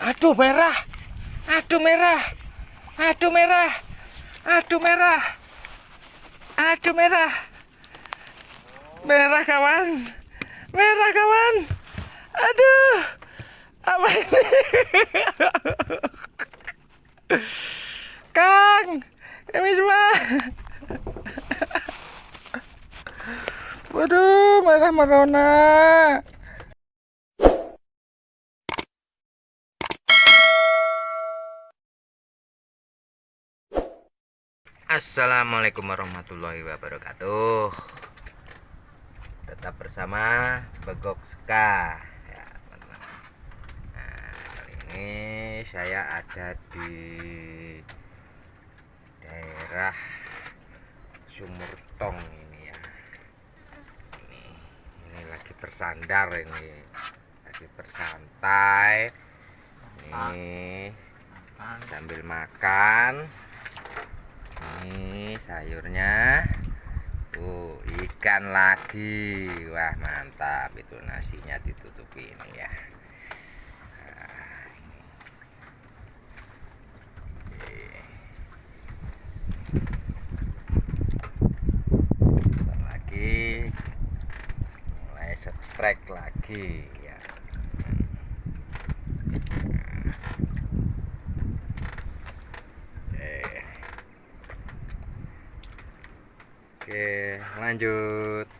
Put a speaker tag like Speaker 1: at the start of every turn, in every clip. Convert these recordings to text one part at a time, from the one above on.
Speaker 1: Aduh merah. Aduh merah. Aduh merah. Aduh merah. Aduh merah. Merah kawan. Merah kawan. Aduh. Apa ini? Kang. Ini cuma. Waduh, merah merona. Assalamualaikum warahmatullahi wabarakatuh. Tetap bersama Begok Ska ya, teman -teman. Nah, Kali ini saya ada di daerah Sumur Tong ini ya. Ini, ini lagi bersandar ini. Lagi bersantai. Ini ah. Ah. sambil makan ini sayurnya. Tuh ikan lagi. Wah mantap. Itu nasinya ditutupi ditutupin ya. Nah, lagi. Mulai strike lagi. Oke, lanjut.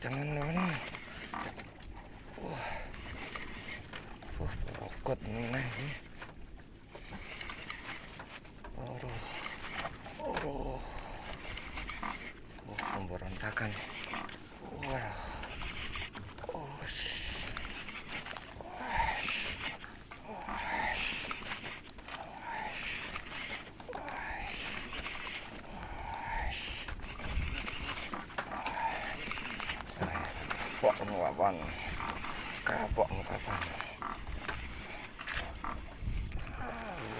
Speaker 1: teman-teman kawan kapok kawan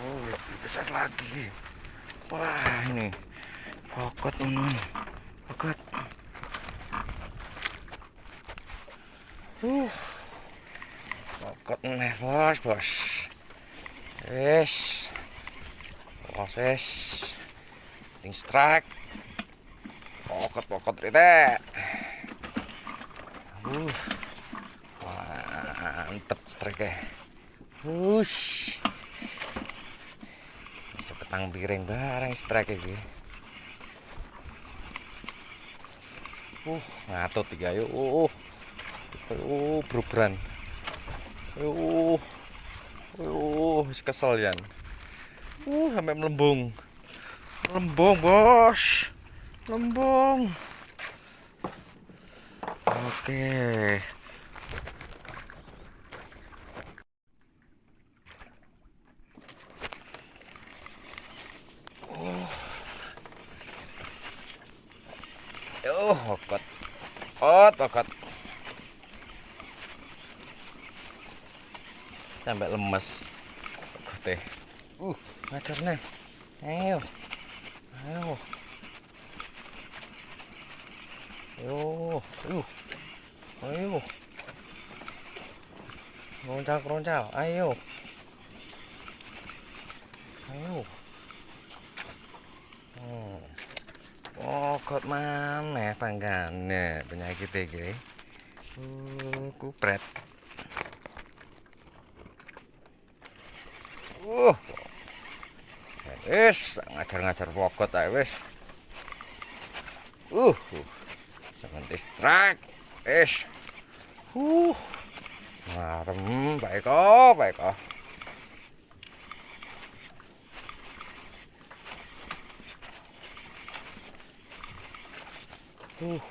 Speaker 1: oh, lebih besar lagi. Wah ini. Pokot teman pokot. Uh. Pokot nih bos bos. Es, proses, yes. Ting strike. Pokot pokot rite Uh. Mantep strike. Wush. Bisa petang piring bareng strike iki. Uh, ngatut tiga yuk. Uh. Uh, berubran. Uh. Uh, kesel ya. Uh, sampai melembung. Lembung, Bos. Lembung. Oke. Oh. Oh, okot. Ot, okot. sampai lemes teh uh ngajar nih ayo ayo ayo ayo. Ayo. Roncal roncal ayo. Ayo. Oh oh kok mana panggane penyakit iki uh kupret. Uh. Wis, ngajar-ngajar pokot ae wis. Uh. Jangan strike. Wis. Uh. Marem, baik kok, baik kok. Uh.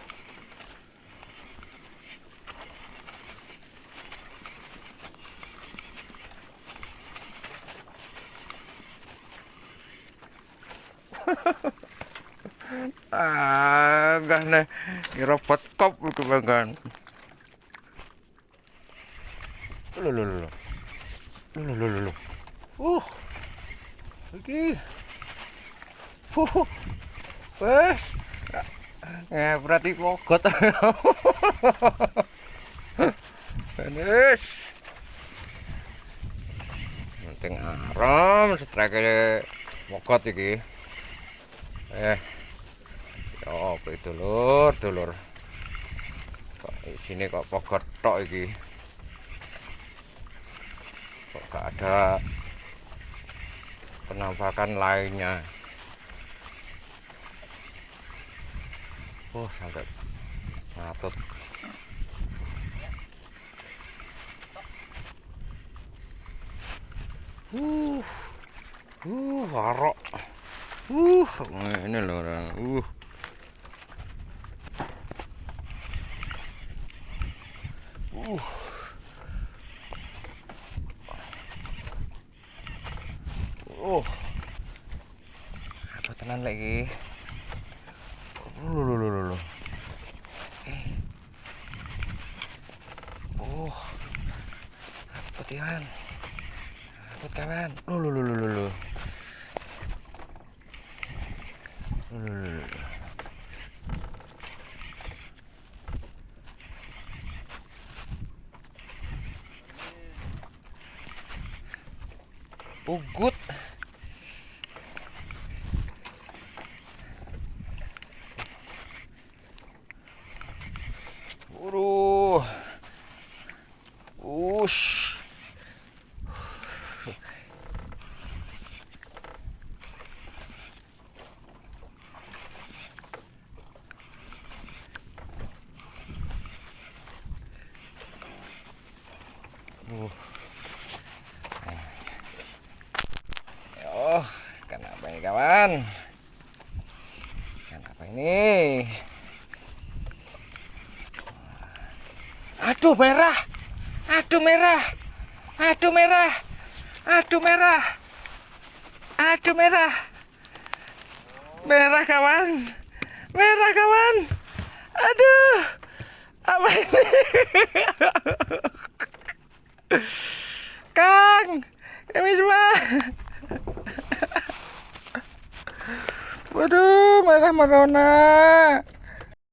Speaker 1: Ah enggak nih robot kop itu banggan lu lu lu lu. Lu lu lu uh. Lagi. Uh. Wes. Ya berarti pogot Panis. Penting aram setrake pogot iki. Eh. Apa itu lur, dulur. Kok sini kok pogot tok iki. Kok gak ada penampakan lainnya. Oh, sampai ngatut. Uh. Uh, warok. Uh, ini loh. Uh. Uh. Apa tenan lagi? Lu lu lu lu. Eh. Oh. Apa kawan? Lu lu lu lu lu. lu. ugut Ush. Uh. Oh, kenapa ini kawan? Kenapa ini? Aduh merah, aduh merah, aduh merah, aduh merah, aduh merah, merah kawan, merah kawan, aduh, apa ini? Kang, ini cuma. Waduh, merah merona.